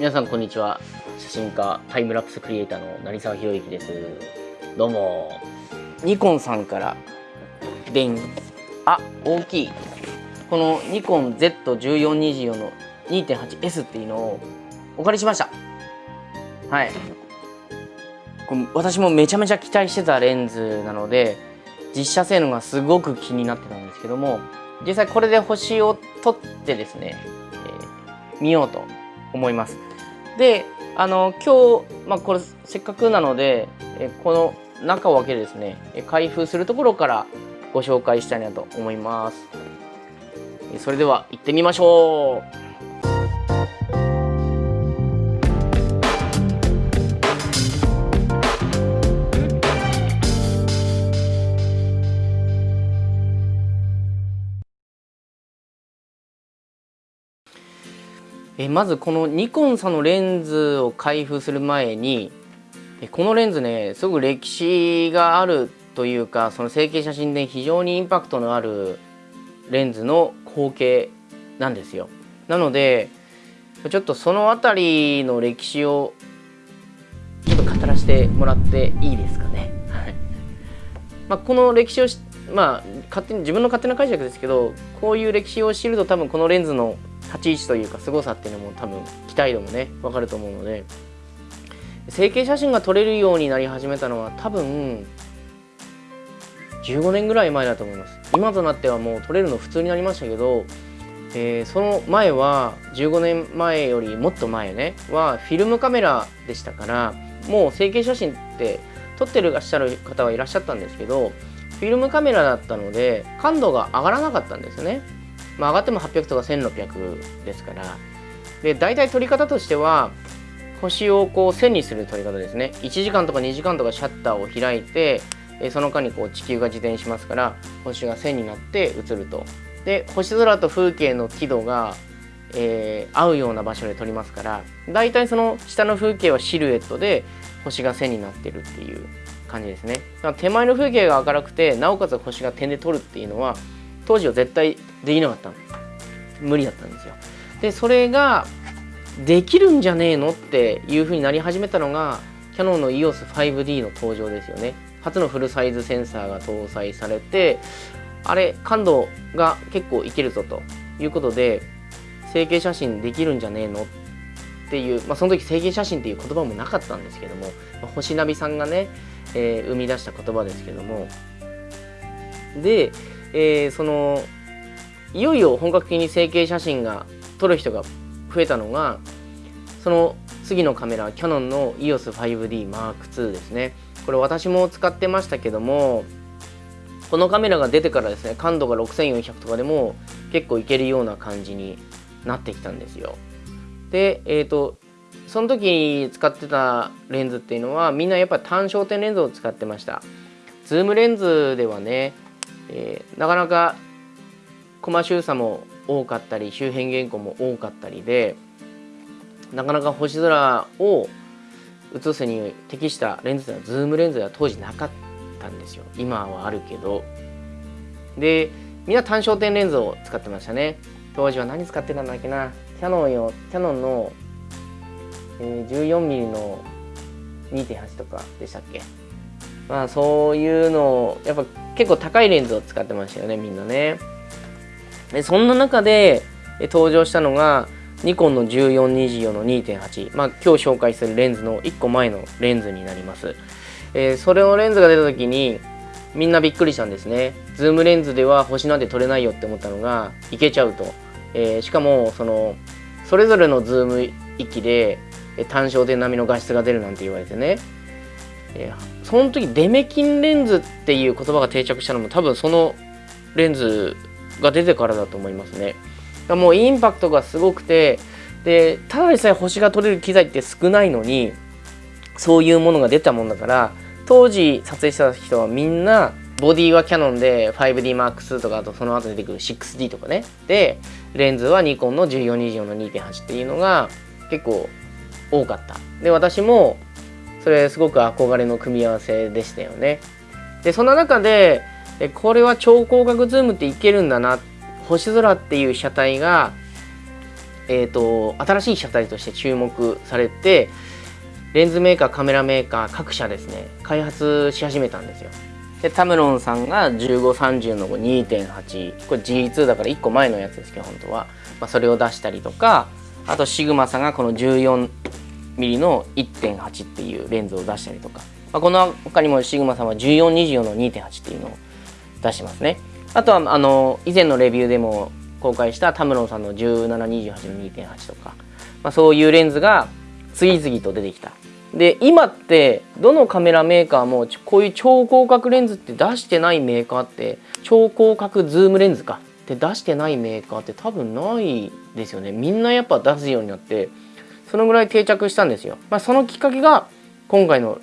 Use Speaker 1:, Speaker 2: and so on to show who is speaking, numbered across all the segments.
Speaker 1: 皆さんこんにちは。写真家タイムラプスクリエイターの成沢宏之です。どうも。ニコンさんからでんあ大きい。このニコン Z1424 の 2.8S っていうのをお借りしました。はい。これ私もめちゃめちゃ期待してたレンズなので実写性能がすごく気になってたんですけども実際これで星を撮ってですね、えー、見ようと思います。であの今日、まあ、これせっかくなのでえこの中を開けてですね開封するところからご紹介したいなと思います。それでは行ってみましょう。えまずこのニコンさんのレンズを開封する前にこのレンズねすごく歴史があるというかその成形写真で非常にインパクトのあるレンズの後継なんですよなのでちょっとその辺りの歴史をちょっと語らせてもらっていいですかね。はいまあ、この歴史をまあ勝手に自分の勝手な解釈ですけどこういう歴史を知ると多分このレンズの立ち位置というか凄さっていうのも多分期待度もね分かると思うので。成形写真が撮れるようになり始めたのは多分15年ぐらい前だと思います。今となってはもう撮れるの普通になりましたけど、えー、その前は15年前よりもっと前ねはフィルムカメラでしたからもう成形写真って撮ってらっしゃる方はいらっしゃったんですけどフィルムカメラだったので感度が上がらなかったんですよね。まあ、上がっても800とか1600ですから。で大体撮り方としては星をこう線にする撮り方ですね。1時間とか2時間とかシャッターを開いてその間にこう地球が自転しますから星が線になって映ると。で星空と風景の輝度が、えー、合うような場所で撮りますから大体その下の風景はシルエットで星が線になってるっていう感じですね。手前の風景が明るくてなおかつ星が点で撮るっていうのは当時は絶対できなかった無理だったんですよ。でそれができるんじゃねえのっていう風になり始めたのがキヤノンの EOS5D の登場ですよね。初のフルサイズセンサーが搭載されてあれ感度が結構いけるぞということで成形写真できるんじゃねえのっていう、まあ、その時成形写真っていう言葉もなかったんですけども、まあ、星ナビさんがね、えー、生み出した言葉ですけども。でえー、そのいよいよ本格的に成形写真が撮る人が増えたのがその次のカメラキヤノンの EOS5DM2 ですね。これ私も使ってましたけどもこのカメラが出てからですね感度が6400とかでも結構いけるような感じになってきたんですよ。でえっ、ー、とその時に使ってたレンズっていうのはみんなやっぱ単焦点レンズを使ってました。ズームレンズではねえー、なかなかコマ収差も多かったり周辺減光も多かったりでなかなか星空を写すに適したレンズではズームレンズでは当時なかったんですよ。今はあるけど。でみんな単焦点レンズを使ってましたね。当時は何使ってたんだっけな。キャノンよ。キャノンの、え、14mm の2.8とかでしたっけ。まあそういうのをやっぱ結構高いレンズを使ってましたよねみんなね。でそんな中で登場したのがニコンの1424の2.8まあ今日紹介するレンズの1個前のレンズになります、えー、それのレンズが出た時にみんなびっくりしたんですね。ズームレンズでは星なんて撮れないよって思ったのがいけちゃうと、えー、しかもそのそれぞれのズーム域で単焦点並みの画質が出るなんて言われてね。えー、その時デメキンレンズっていう言葉が定着したのも多分そのレンズが出てからだと思いますね。もうインパクトがすごくてでただでさえ星が撮れる機材って少ないのにそういうものが出たもんだから当時撮影した人はみんなボディはキヤノンで 5DMAX とかあとその後出てくる 6D とかねでレンズはニコンの1424の2.8っていうのが結構多かったで私もそれすごく憧れの組み合わせでしたよね。でそんな中でこれは超広角ズームっていけるんだな星空っていう車体がえーと、新しい車体として注目されてレンズメーカーカメラメーカー各社ですね開発し始めたんですよでタムロンさんが1530の2.8これ G2 だから1個前のやつですけど本当は、まあ、それを出したりとかあとシグマさんがこの 14mm の1.8っていうレンズを出したりとか、まあ、この他にもシグマさんは1424の2.8っていうのを出してますね。あとはあの以前のレビューでも公開したタムロンさんの1728の2.8とか、まあ、そういうレンズが次々と出てきた。で今ってどのカメラメーカーもこういう超広角レンズって出してないメーカーって超広角ズームレンズかって出してないメーカーって多分ないですよね。みんなやっぱ出すようになってそのぐらい定着したんですよ、まあ、そのきっかけが今回の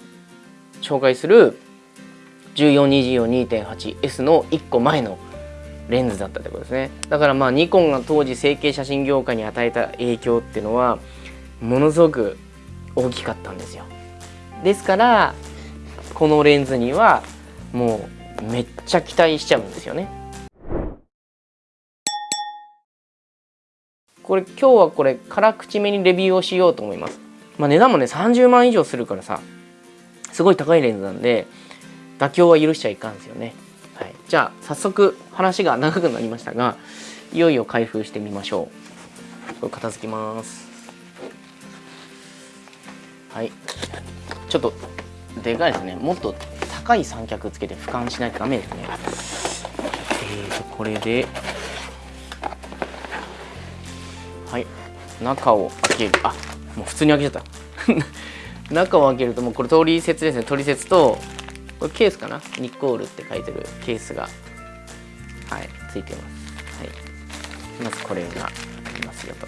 Speaker 1: 紹介する 1424-2.8S の1個前のレンズだったってことですね。だからまあニコンが当時成形写真業界に与えた影響っていうのはものすごく大きかったんですよ。ですからこのレンズにはもうめっちゃ期待しちゃうんですよね。これ今日はこれ辛口めにレビューをしようと思います。まあ値段もね30万以上するからさすごい高いレンズなんで妥協は許しちゃいかんですよね。はい、じゃあ早速話が長くなりましたがいよいよ開封してみましょう。これ片付きます。はい。ちょっとでかいですね。もっと高い三脚つけて俯瞰しないとダメですね。えーとこれで中を開ける。あもう普通に開けちゃった。中を開けるともうこれ取説ですね取説とこれケースかな？ニッコールって書いてるケースがはいついてます、はい、まずこれがありますよと。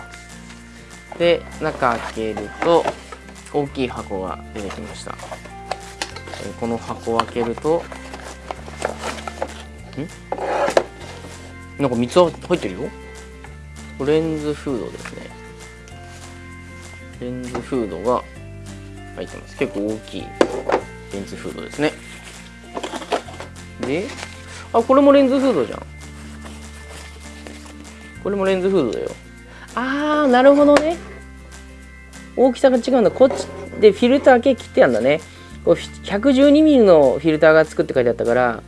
Speaker 1: で中開けると大きい箱が出てきました。この箱を開けるとん？なんか3つ入ってるよ。レンズフードですね。レンズフードが入ってます。結構大きいレンズフードですね。であこれもレンズフードじゃん。これもレンズフードだよ。あーなるほどね。大きさが違うんだ。こっちでフィルター系切ってやんだね。112mm のフィルターが作って書いてあったから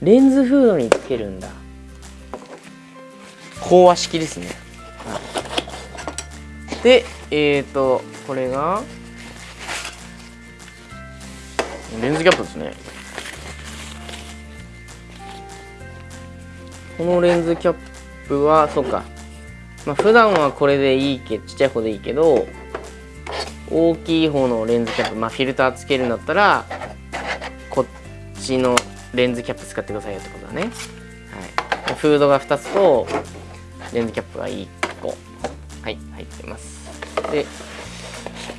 Speaker 1: レンズフードにつけるんだ。飽和式ですね、はい、でえっ、ー、とこれがレンズキャップですね。このレンズキャップはそうか。まあ普段はこれでいいけちっちゃい方でいいけど大きい方のレンズキャップまあフィルターつけるんだったらこっちのレンズキャップ使ってくださいよってことだね。はい。フードが2つとレンズキャップが1個はい入ってます。で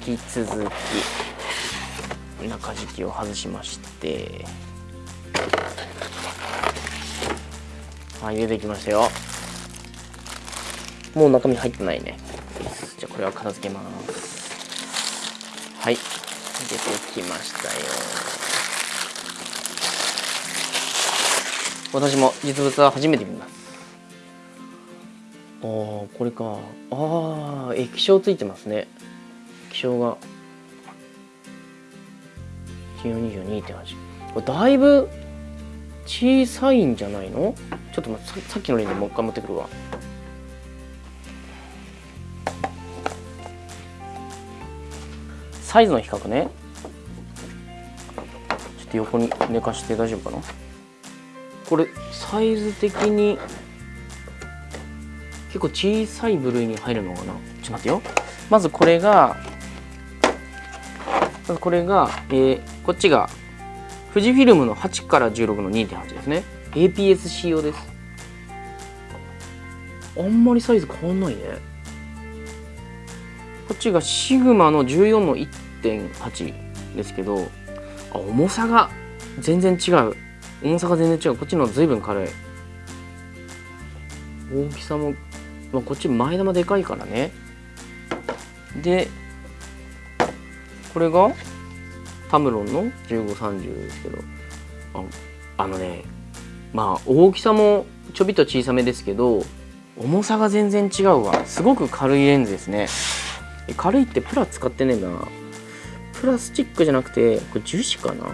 Speaker 1: 引き続き中敷きを外しまして。はい出てきましたよ。もう中身入ってないね。じゃあこれは片付けます。はい出てきましたよ。私も実物は初めて見ます。ああこれか。ああ液晶ついてますね。液晶が。1422.8だいぶ小さいんじゃないの？ちょっと待ってさっきのレンズもう一回持ってくるわ。サイズの比較ね。ちょっと横に寝かして大丈夫かな？これサイズ的に結構小さい部類に入るのかな？ちょっと待ってよ。まずこれがまずこれが、えー、こっちが富士フィルムの8から16の2.8ですね。APS 仕様です。あんまりサイズ変わんないね。こっちがシグマの14の1.8ですけどあ重さが全然違う。重さが全然違う。こっちの随分軽い。大きさも、まあ、こっち前玉でかいからね。でこれがタムロンの1530ですけど。あのねまあ大きさもちょびっと小さめですけど重さが全然違うわ。すごく軽いレンズですね。軽いってプラ使ってねえな。プラスチックじゃなくてこれ樹脂かな？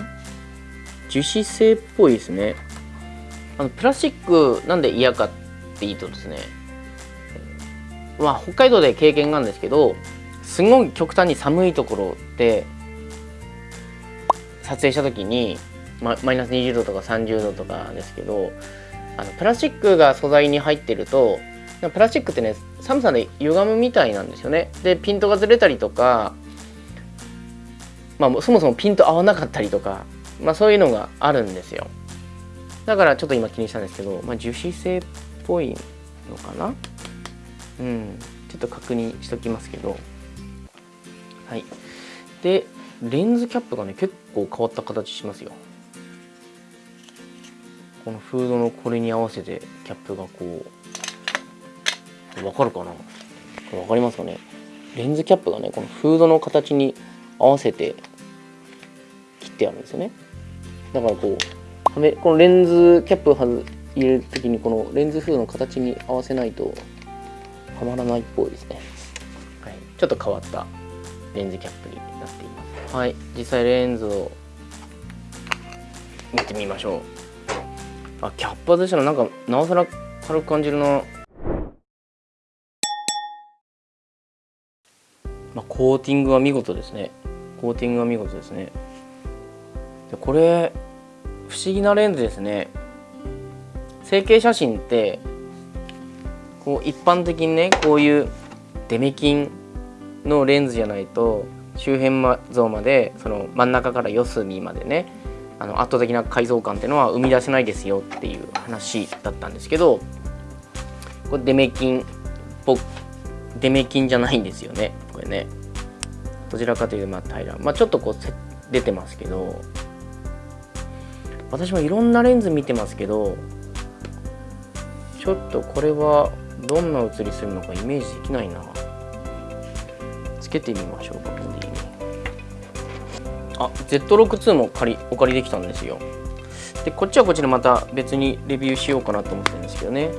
Speaker 1: 樹脂製っぽいですね。あのプラスチックなんで嫌かって言うとですね。まあ北海道で経験があるんですけどすごい極端に寒いところで撮影した時に、ま、マイナス20度とか30度とかですけどあのプラスチックが素材に入ってるとプラスチックってね寒さで歪むみたいなんですよね。でピントがずれたりとかまあそもそもピント合わなかったりとかまあそういうのがあるんですよ。だからちょっと今気にしたんですけど、まあ、樹脂製っぽいのかな？うん。ちょっと確認しときますけど。はい。でレンズキャップがね結構変わった形しますよ。このフードのこれに合わせてキャップがこうわかるかな？これ分かりますかね？レンズキャップがねこのフードの形に合わせて切ってあるんですよね。だからこうこのレンズキャップを入れる時にこのレンズフードの形に合わせないとはまらないっぽいですね、はい、ちょっと変わったレンズキャップになっています。はい。実際レンズを見てみましょう。あキャップ外したらなんかなおさら軽く感じるな。まあ、コーティングは見事ですね。コーティングは見事ですね。でこれ不思議なレンズですね。成形写真ってこう一般的にねこういうデメキンのレンズじゃないと周辺像までその真ん中から四隅までねあの圧倒的な解像感っていうのは生み出せないですよっていう話だったんですけどこれデメキンぽデメキンじゃないんですよねこれね。どちらかというとまあ平ら。まあちょっとこう出てますけど私もいろんなレンズ見てますけどちょっとこれはどんな写りするのかイメージできないな。つけてみましょうかボディに。あ Z62 も借りお借りできたんですよ。でこっちはこっちでまた別にレビューしようかなと思ってるんですけどね。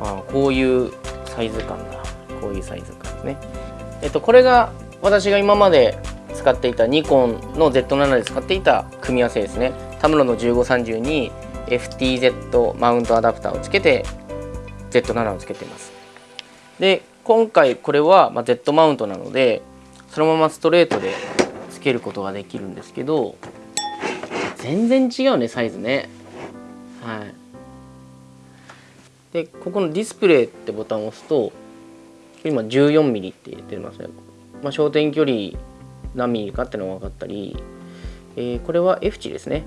Speaker 1: あこういうサイズ感だ。こういうサイズ感ですね。えっとこれが私が今まで使っていたニコンの Z7 で使っていた組み合わせですね。タムロの1530に FTZ マウントアダプターをつけて Z7 をつけてます。で今回これは、ま Z マウントなのでそのままストレートでつけることができるんですけど全然違うねサイズね。はい。でここのディスプレイってボタンを押すと今 14mm って出てますね、まあ、焦点距離何ミリかっていうのが分かったり、えー、これは F 値ですね。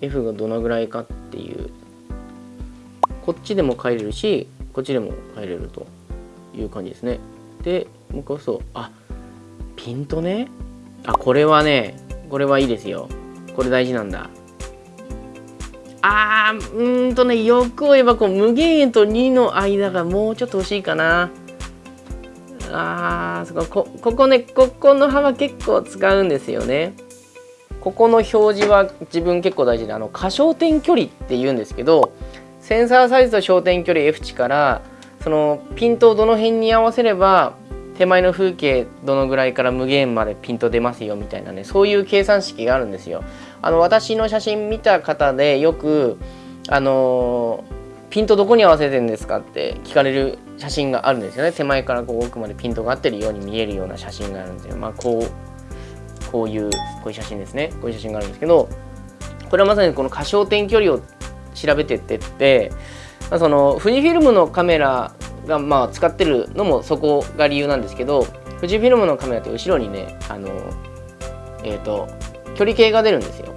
Speaker 1: F がどのぐらいかっていうこっちでも変えれるしこっちでも変えれるという感じですね。でもう一回押すとあピントね。あこれはねこれはいいですよ。これ大事なんだ。あーうーんとね欲を言えばこう無限円と2の間がもうちょっと欲しいかな。あーそこここねここの幅結構使うんですよね。ここの表示は自分結構大事であの可焦点距離って言うんですけどセンサーサイズと焦点距離 F 値からそのピントをどの辺に合わせれば手前の風景どのぐらいから無限までピント出ますよみたいなねそういう計算式があるんですよ。あの私の写真見た方でよくあのピントどこに合わせてるんですかって聞かれる写真があるんですよね手前からこう奥までピントが合ってるように見えるような写真があるんですよ。まあこうこういうこういう写真ですねこういう写真があるんですけどこれはまさにこの過焦点距離を調べてってって、まあ、その富士フィルムのカメラがまあ使ってるのもそこが理由なんですけど富士フィルムのカメラって後ろにねあのえっ、ー、と距離計が出るんですよ。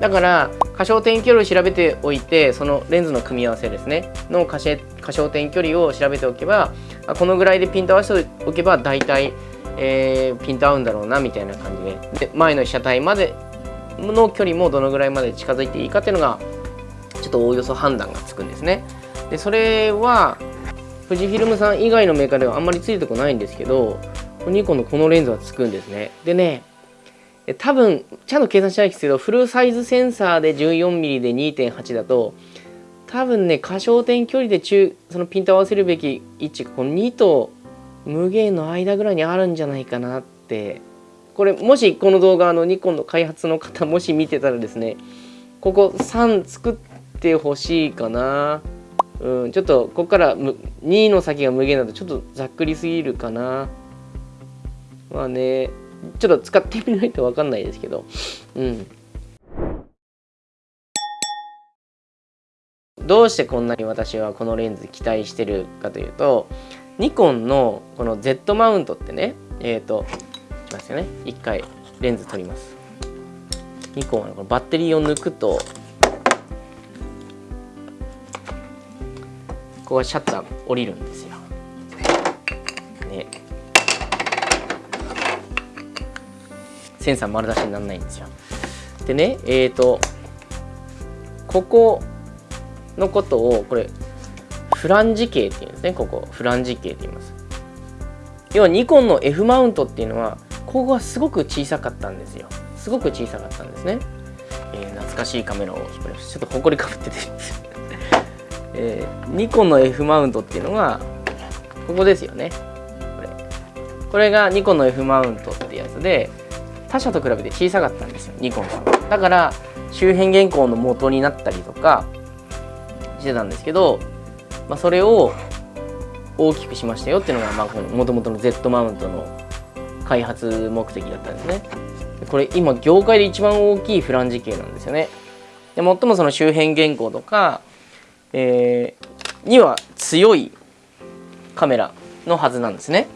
Speaker 1: だから過焦点距離を調べておいてそのレンズの組み合わせですねの過焦点距離を調べておけばこのぐらいでピント合わせておけば大体、えー、ピント合うんだろうなみたいな感じで。で前の被写体までの距離もどのぐらいまで近づいていいかっていうのがちょっとおおよそ判断がつくんですね。でそれは富士フィルムさん以外のメーカーではあんまりついてこないんですけどニコンのこのレンズはつくんですね。でね多分ちゃんと計算しないですけどフルサイズセンサーで 14mm で2.8だと多分ね過小点距離で中そのピント合わせるべき位置この2と無限の間ぐらいにあるんじゃないかなって。これもしこの動画のニコンの開発の方もし見てたらですねここ3作っててほしいかな。うんちょっとここから2の先が無限だとちょっとざっくりすぎるかな。まあねちょっと使ってみないと分かんないですけど。うん。どうしてこんなに私はこのレンズ期待してるかというとニコンのこの Z マウントってねえっ、ー、とますよね。一回レンズ取ります。ニコンはこのバッテリーを抜くとここシャッター降りるんですよ。ね。センサー丸出しにならないんですよ。でねえっ、ー、とここのことをこれフランジ系っていうんですね。ここフランジ系って言います。要はニコンの F マウントっていうのはここがすごく小さかったんですよ。すごく小さかったんですね、えー、懐かしいカメラを引っ張りますちょっとほこりかぶってて。えー、ニコンの F マウントっていうのがここですよね。これ。これがニコンの F マウントってやつで他社と比べて小さかったんですよニコンさんは。だから周辺原稿の元になったりとかしてたんですけど、まあ、それを大きくしましたよっていうのがもともとの Z マウントの開発目的だったんですね。これ今業界で一番大きいフランジ系なんですよね。で最もその周辺原稿とか、えー、には強いカメラのはずなんですね。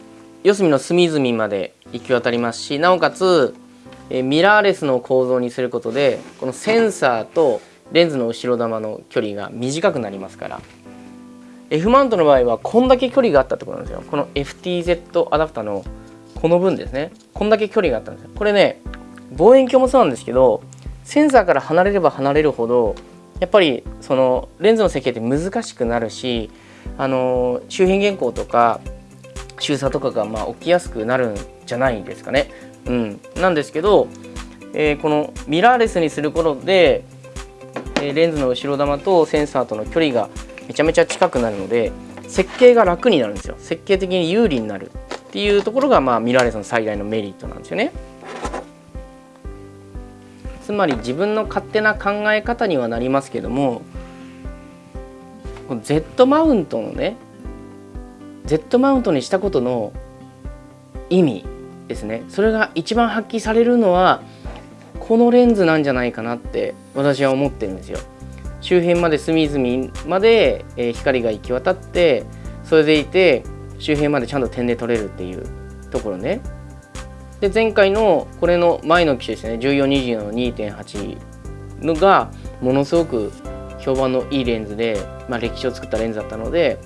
Speaker 1: 四隅の隅々まで行き渡りますしなおかつ、えミラーレスの構造にすることでこのセンサーとレンズの後ろ玉の距離が短くなりますから。F マウントの場合はこんだけ距離があったってことなんですよ。この FTZ アダプターのこの分ですね。こんだけ距離があったんですよ。これね望遠鏡もそうなんですけどセンサーから離れれば離れるほどやっぱりそのレンズの設計って難しくなるしあの周辺原稿とか周差とかがまあ起きやすくなるんじゃないですかね。うん、なんですけど、えー、このミラーレスにすることでえレンズの後ろ玉とセンサーとの距離がめちゃめちゃ近くなるので設計が楽になるんですよ。設計的に有利になるっていうところが、まあ、ミラーレスの最大のメリットなんですよね。つまり自分の勝手な考え方にはなりますけども Z マウントのね Z マウントにしたことの意味ですねそれが一番発揮されるのはこのレンズなんじゃないかなって私は思ってるんですよ。周辺まで隅々まで、光が行き渡ってそれでいて周辺までちゃんと点で撮れるっていうところね。で前回のこれの前の機種ですね。1420の2.8のがものすごく評判のいいレンズで、まあ、歴史を作ったレンズだったので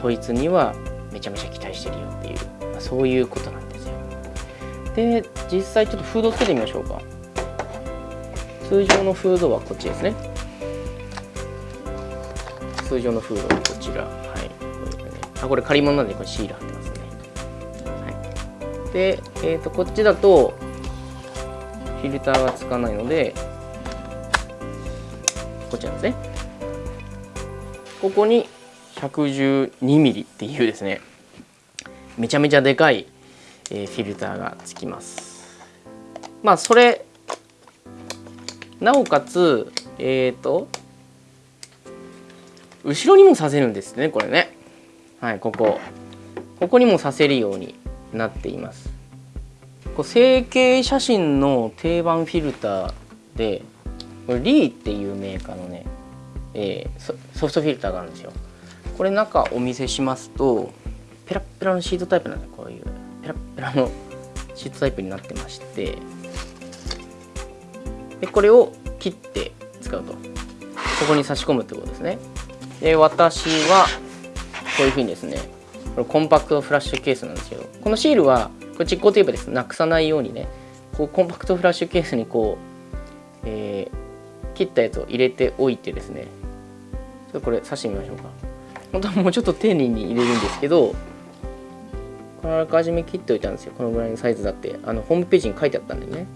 Speaker 1: こいつにはめちゃめちゃ期待してるよっていう、まあ、そういうことなんですよ。で実際ちょっとフードつけてみましょうか。通常のフードはこっちですね。通常のフードはこちら。はい。これ,、ね、あこれ借り物なんでこれシール貼ってます、で、えーと、こっちだとフィルターがつかないのでこちらですね。ここに 112mm っていうですねめちゃめちゃでかい、えー、フィルターがつきます。まあそれなおかつえっ、ー、と後ろにもさせるんですねこれね。はいここ。ここにもさせるように。なっています。こう成形写真の定番フィルターでこれリーっていうメーカーのね、えー、ソフトフィルターがあるんですよ。これ中お見せしますとペラッペラのシートタイプなんでこういう。ペラッペラのシートタイプになってましてでこれを切って使うと。ここに差し込むってことですね。で私はこういうふうにですねこれコンパクトフラッシュケースなんですけどこのシールはこれ実行テープですなくさないようにねこうコンパクトフラッシュケースにこう、えー、切ったやつを入れておいてですねちょっとこれ刺してみましょうか。本当はもうちょっと丁寧に入れるんですけどこのあらかじめ切っておいたんですよ。このぐらいのサイズだって。あのホームページに書いてあったんでね。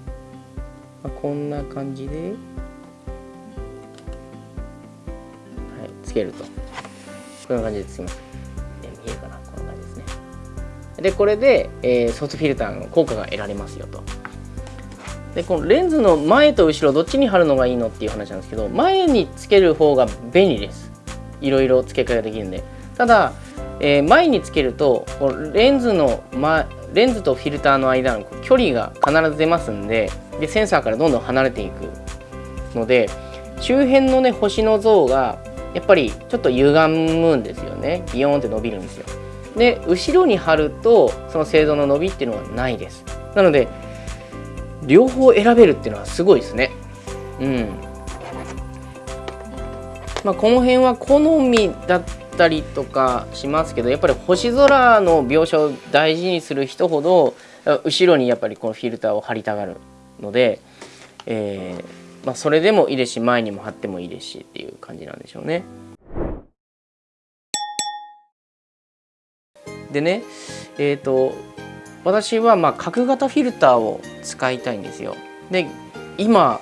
Speaker 1: まあ、こんな感じで、はい、けると。こんな感じでつけます。でこれで、えー、ソフトフィルターの効果が得られますよと。でこのレンズの前と後ろどっちに貼るのがいいのっていう話なんですけど前につける方が便利です。いろいろ付け替えができるんで。ただ、えー、前につけるとこのレンズの、ま、レンズとフィルターの間の距離が必ず出ますんででセンサーからどんどん離れていくので周辺のね星の像がやっぱりちょっと歪むんですよね。ビヨーンって伸びるんですよ。で後ろに貼るとその精度の伸びっていうのはないです。なので両方選べるっていうのはすごいですね。うん。まあこの辺は好みだったりとかしますけどやっぱり星空の描写を大事にする人ほど後ろにやっぱりこのフィルターを貼りたがるので、えー、まあ、それでもいいですし前にも貼ってもいいですしっていう感じなんでしょうね。でねえっ、ー、と私はまあ角型フィルターを使いたいんですよ。で今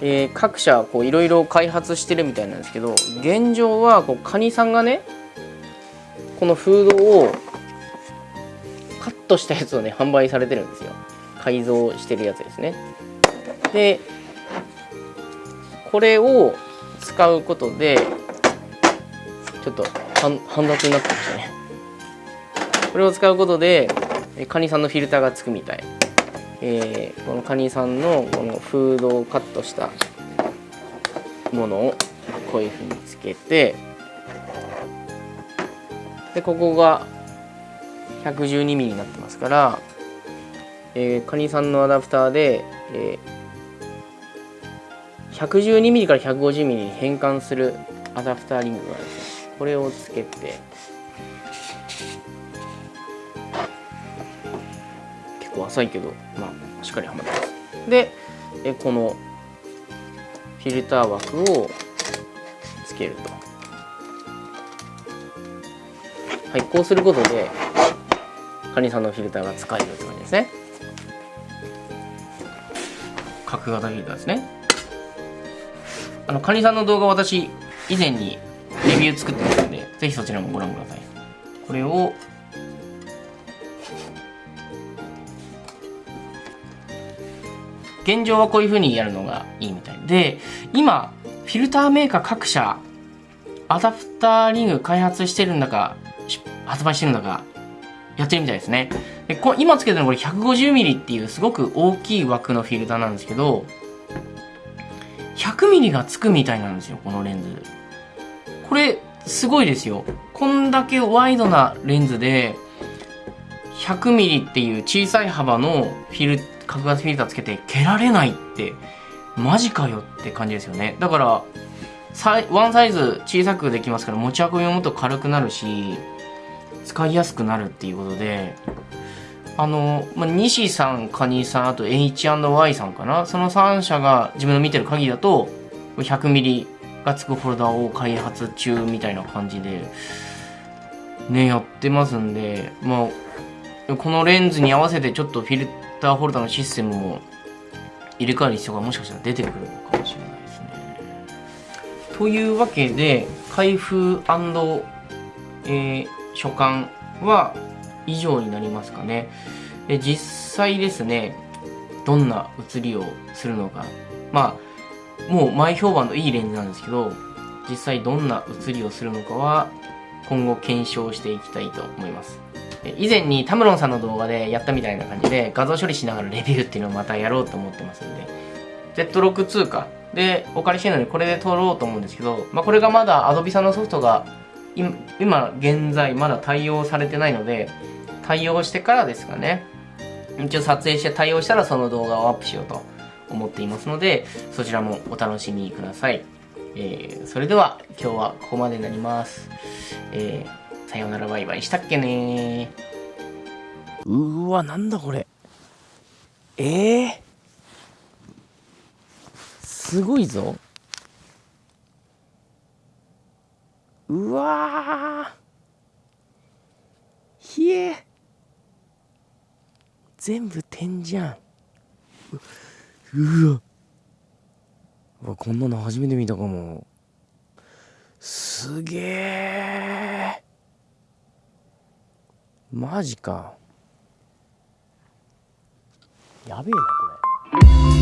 Speaker 1: えー、各社いろいろ開発してるみたいなんですけど現状はこうカニさんがねこのフードをカットしたやつをね販売されてるんですよ。改造してるやつですね。でこれを使うことでちょっと半奪になってましたね。これを使うことでカニさんのフィルターがつくみたい。えー、このカニさんのこのフードをカットしたものをこういうふうにつけてでここが 112mm になってますから、えー、カニさんのアダプターで、えー、112mm から 150mm に変換するアダプターリングがあるんですこれをつけて。浅いけどまあしっかりはまってます。でえこのフィルター枠をつけると。はいこうすることでカニさんのフィルターが使えるって感じですね。角型フィルターですね。あのカニさんの動画私以前にレビュー作ってますのでぜひそちらもご覧ください。これを現状はこういう風にやるのがいいみたいで今フィルターメーカー各社アダプターリング開発してるんだか発売してるんだかやってるみたいですね。でこ今つけてるのこれ 150mm っていうすごく大きい枠のフィルターなんですけど 100mm がつくみたいなんですよこのレンズ。これすごいですよ。こんだけワイドなレンズで 100mm っていう小さい幅のフィル角型フィルターつけて蹴られないってマジかよって感じですよね。だからサイワンサイズ小さくできますから持ち運びももっと軽くなるし使いやすくなるっていうことであの、まあ、西さんカニさんあと H&Y さんかな。その3社が自分の見てる限りだと 100mm がつくフォルダを開発中みたいな感じでねやってますんでまあこのレンズに合わせてちょっとフィルターホルダーのシステムも入れ替える必要がもしかしたら出てくるのかもしれないですね。というわけで開封、えー、所感は以上になりますかね。で実際ですねどんな写りをするのかまあもう前評判のいいレンズなんですけど実際どんな写りをするのかは今後検証していきたいと思います。以前にタムロンさんの動画でやったみたいな感じで画像処理しながらレビューっていうのをまたやろうと思ってますんで。Z6 か。でお借りしてるのにこれで撮ろうと思うんですけど、まあ、これがまだ Adobe さんのソフトが今現在まだ対応されてないので対応してからですかね。一応撮影して対応したらその動画をアップしようと思っていますのでそちらもお楽しみください、えー、それでは今日はここまでになります、えーさよならバイバイしたっけねうわ、なんだこれ。ええー、すごいぞ。うわひえ全部点じゃん。うわ。うわ、こんなの初めて見たかも。すげえマジか。やべえなこれ。